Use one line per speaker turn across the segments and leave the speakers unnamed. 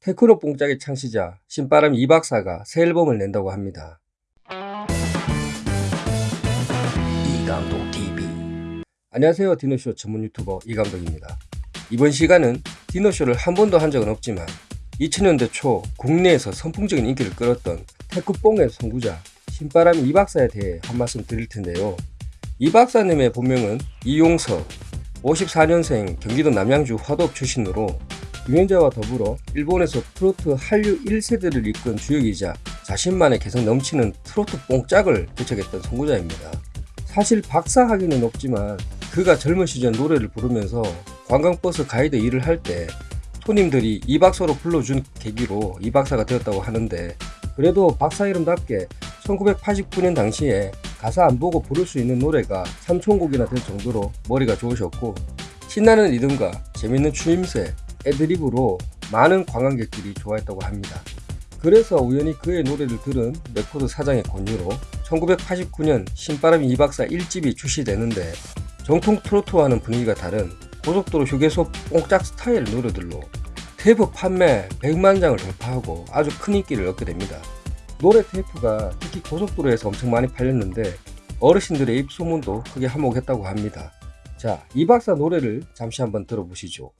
테크노 뽕짝의 창시자 신바람 이박사가 새 앨범을 낸다고 합니다. 이감독TV 안녕하세요 디노쇼 전문 유튜버 이감독입니다. 이번 시간은 디노쇼를 한 번도 한 적은 없지만 2000년대 초 국내에서 선풍적인 인기를 끌었던 테크뽕의 선구자 신바람 이박사에 대해 한 말씀 드릴 텐데요. 이박사님의 본명은 이용석 54년생 경기도 남양주 화도업 출신으로 유명자와 더불어 일본에서 트로트 한류 1세대를 이끈 주역이자 자신만의 개성 넘치는 트로트 뽕짝을 개척했던 선구자입니다. 사실 박사하기는 없지만 그가 젊은 시절 노래를 부르면서 관광버스 가이드 일을 할 때 손님들이 이 박사로 불러준 계기로 이 박사가 되었다고 하는데 그래도 박사 이름답게 1989년 당시에 가사 안 보고 부를 수 있는 노래가 3천곡이나 될 정도로 머리가 좋으셨고 신나는 리듬과 재밌는 추임새, 애드립으로 많은 관광객들이 좋아했다고 합니다. 그래서 우연히 그의 노래를 들은 레코드 사장의 권유로 1989년 신바람 이박사 1집이 출시되는데 정통 트로트와는 분위기가 다른 고속도로 휴게소 뽕짝 스타일 노래들로 테이프 판매 100만 장을 돌파하고 아주 큰 인기를 얻게 됩니다. 노래 테이프가 특히 고속도로에서 엄청 많이 팔렸는데 어르신들의 입소문도 크게 한몫했다고 합니다. 자, 이 박사 노래를 잠시 한번 들어보시죠.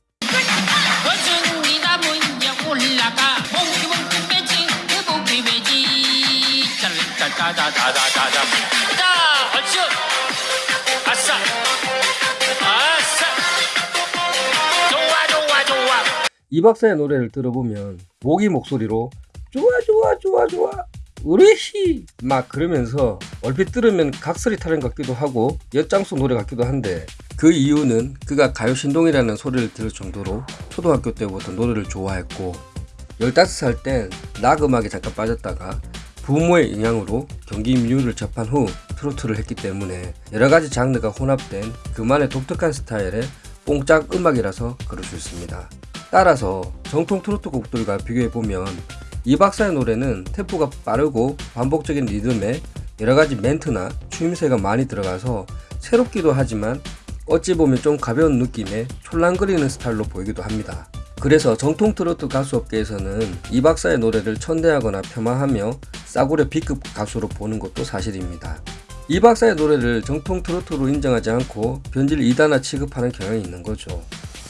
짜라짜짜짜짜짜짜 자 얼쑤 아싸. 아싸. 좋아 좋아 좋아.
이 박사의 노래를 들어보면 모기 목소리로 좋아 좋아 좋아 좋아 우리히 막 그러면서 얼핏 들으면 각설이 타령 같기도 하고 엿장수 노래 같기도 한데 그 이유는 그가 가요신동이라는 소리를 들을 정도로 초등학교 때부터 노래를 좋아했고 15살 땐 락 음악에 잠깐 빠졌다가 부모의 영향으로 경기 민요를 접한 후 트로트를 했기 때문에 여러가지 장르가 혼합된 그만의 독특한 스타일의 뽕짝 음악이라서 그럴 수 있습니다. 따라서 정통 트로트 곡들과 비교해보면 이 박사의 노래는 템포가 빠르고 반복적인 리듬에 여러가지 멘트나 추임새가 많이 들어가서 새롭기도 하지만 어찌 보면 좀 가벼운 느낌의 촐랑거리는 스타일로 보이기도 합니다. 그래서 정통 트로트 가수 업계에서는 이 박사의 노래를 천대하거나 폄하하며 싸구려 B급 가수로 보는 것도 사실입니다. 이 박사의 노래를 정통 트로트로 인정하지 않고 변질 2단화 취급하는 경향이 있는 거죠.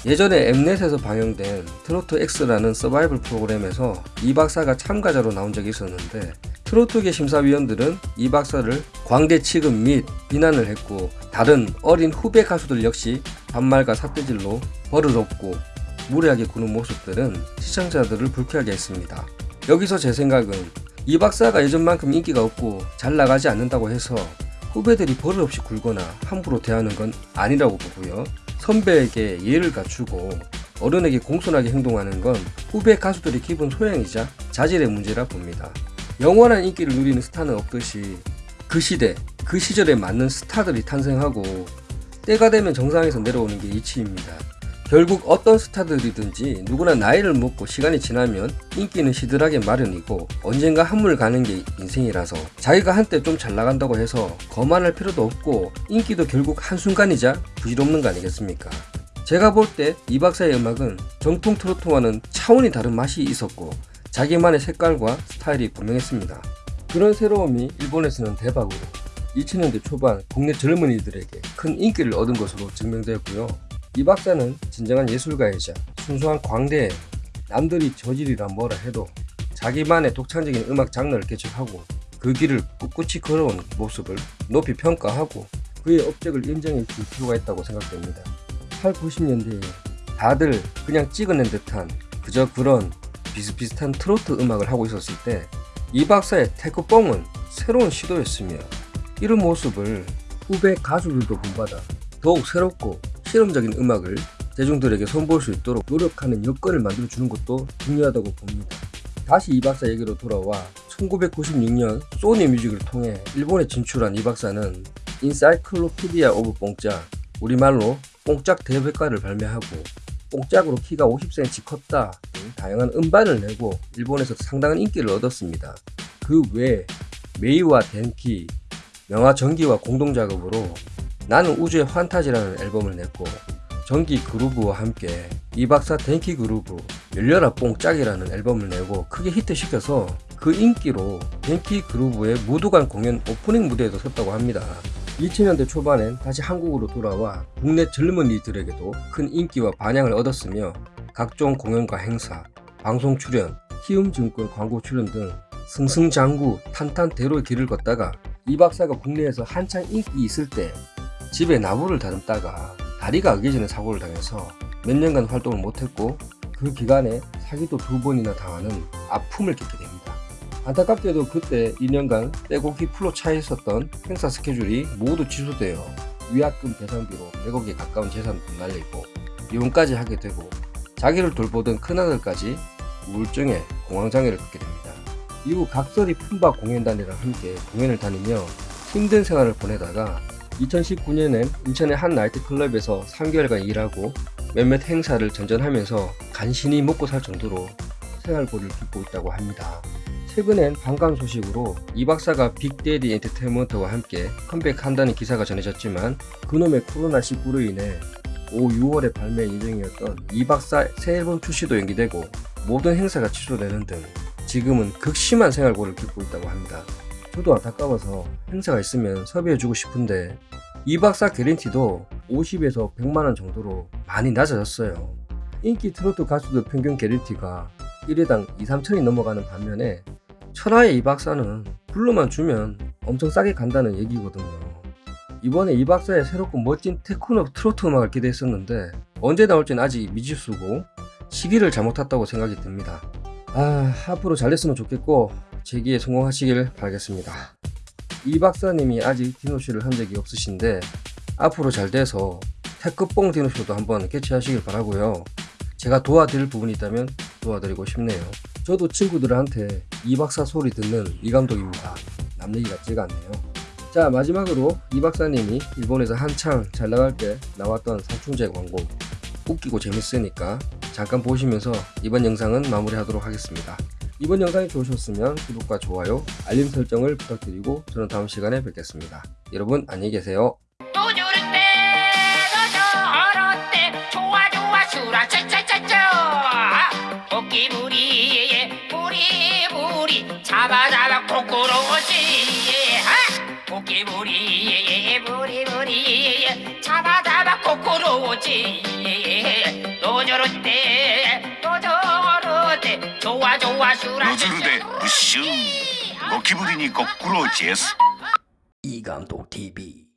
예전에 엠넷에서 방영된 트로트 X라는 서바이벌 프로그램에서 이 박사가 참가자로 나온 적이 있었는데 트로트계 심사위원들은 이 박사를 광대 취급 및 비난을 했고 다른 어린 후배 가수들 역시 반말과 삿대질로 버릇없고 무례하게 구는 모습들은 시청자들을 불쾌하게 했습니다. 여기서 제 생각은 이 박사가 예전만큼 인기가 없고 잘 나가지 않는다고 해서 후배들이 버릇없이 굴거나 함부로 대하는 건 아니라고 보고요. 선배에게 예를 갖추고 어른에게 공손하게 행동하는 건 후배 가수들의 기본 소양이자 자질의 문제라 봅니다. 영원한 인기를 누리는 스타는 없듯이 그 시대, 그 시절에 맞는 스타들이 탄생하고 때가 되면 정상에서 내려오는 게 이치입니다. 결국 어떤 스타들이든지 누구나 나이를 먹고 시간이 지나면 인기는 시들하게 마련이고 언젠가 한물 가는 게 인생이라서 자기가 한때 좀 잘 나간다고 해서 거만할 필요도 없고 인기도 결국 한순간이자 부질없는 거 아니겠습니까? 제가 볼 때 이 박사의 음악은 정통 트로트와는 차원이 다른 맛이 있었고 자기만의 색깔과 스타일이 분명했습니다. 그런 새로움이 일본에서는 대박으로 2000년대 초반 국내 젊은이들에게 큰 인기를 얻은 것으로 증명되었고요. 이 박사는 진정한 예술가이자 순수한 광대에 남들이 저질이라 뭐라 해도 자기만의 독창적인 음악 장르를 개척하고 그 길을 꿋꿋이 걸어온 모습을 높이 평가하고 그의 업적을 인정해 줄 필요가 있다고 생각됩니다. 8, 90년대에 다들 그냥 찍어낸 듯한 그저 그런 비슷비슷한 트로트 음악을 하고 있었을 때 이 박사의 테크뽕은 새로운 시도였으며 이런 모습을 후배 가수들도 본받아 더욱 새롭고 실험적인 음악을 대중들에게 선보일 수 있도록 노력하는 여건을 만들어주는 것도 중요하다고 봅니다. 다시 이 박사 얘기로 돌아와 1996년 소니 뮤직을 통해 일본에 진출한 이 박사는 Encyclopedia of 뽕짝 우리말로 뽕짝 대백과를 발매하고 뽕짝으로 키가 50cm 컸다 등 다양한 음반을 내고 일본에서 상당한 인기를 얻었습니다. 그외 메이와 덴키, 명화 전기와 공동작업으로 나는 우주의 환타지라는 앨범을 냈고 전기 그루브와 함께 이 박사 덴키 그루브, 열려라 뽕짝이라는 앨범을 내고 크게 히트시켜서 그 인기로 뱅키 그루브의 무도관 공연 오프닝 무대에도 섰다고 합니다. 2000년대 초반엔 다시 한국으로 돌아와 국내 젊은이들에게도 큰 인기와 반향을 얻었으며 각종 공연과 행사, 방송 출연, 키움증권 광고 출연 등 승승장구 탄탄대로의 길을 걷다가 이 박사가 국내에서 한창 인기 있을 때 집에 나무를 다듬다가 다리가 아기 전에 사고를 당해서 몇 년간 활동을 못했고 그 기간에 사기도 두 번이나 당하는 아픔을 겪게 됩니다. 안타깝게도 그때 2년간 빼곡히 풀로 차 있었던 행사 스케줄이 모두 취소되어 위약금 배상비로 100억에 가까운 재산도 날리고 이혼까지 하게 되고 자기를 돌보던 큰아들까지 우울증에 공황장애를 겪게 됩니다. 이후 각설이 품바 공연단이랑 함께 공연을 다니며 힘든 생활을 보내다가 2019년엔 인천의 한 나이트클럽에서 3개월간 일하고 몇몇 행사를 전전하면서 간신히 먹고 살 정도로 생활고를 겪고 있다고 합니다. 최근엔 반가운 소식으로 이 박사가 빅데디 엔터테인먼트와 함께 컴백한다는 기사가 전해졌지만 그놈의 코로나19로 인해 올 6월에 발매 예정이었던 이 박사 새 앨범 출시도 연기되고 모든 행사가 취소되는 등 지금은 극심한 생활고를 겪고 있다고 합니다. 저도 안타까워서 행사가 있으면 섭외해주고 싶은데 이 박사 개런티도 50에서 100만원 정도로 많이 낮아졌어요. 인기 트로트 가수들 평균 개런티가 1회당 2, 3천이 넘어가는 반면에 천하의 이 박사는 불러만 주면 엄청 싸게 간다는 얘기거든요. 이번에 이 박사의 새롭고 멋진 테크노 트로트 음악을 기대했었는데 언제 나올지는 아직 미지수고 시기를 잘못 탔다고 생각이 듭니다. 아 앞으로 잘 됐으면 좋겠고 재기에 성공하시길 바라겠습니다. 이 박사님이 아직 디노쇼를 한 적이 없으신데 앞으로 잘 돼서 테크뽕 디노쇼도 한번 개최하시길 바라고요. 제가 도와드릴 부분이 있다면 도와드리고 싶네요. 저도 친구들한테 이 박사 소리 듣는 이 감독입니다. 남 얘기 같지가 않네요. 자 마지막으로 이 박사님이 일본에서 한창 잘 나갈 때 나왔던 살충제 광고 웃기고 재밌으니까 잠깐 보시면서 이번 영상은 마무리하도록 하겠습니다. 이번 영상이 좋으셨으면 구독과 좋아요, 알림 설정을 부탁드리고 저는 다음 시간에 뵙겠습니다. 여러분 안녕히 계세요.
ズルでブッシュゴキブリにごっくろーェス。
イーガント TV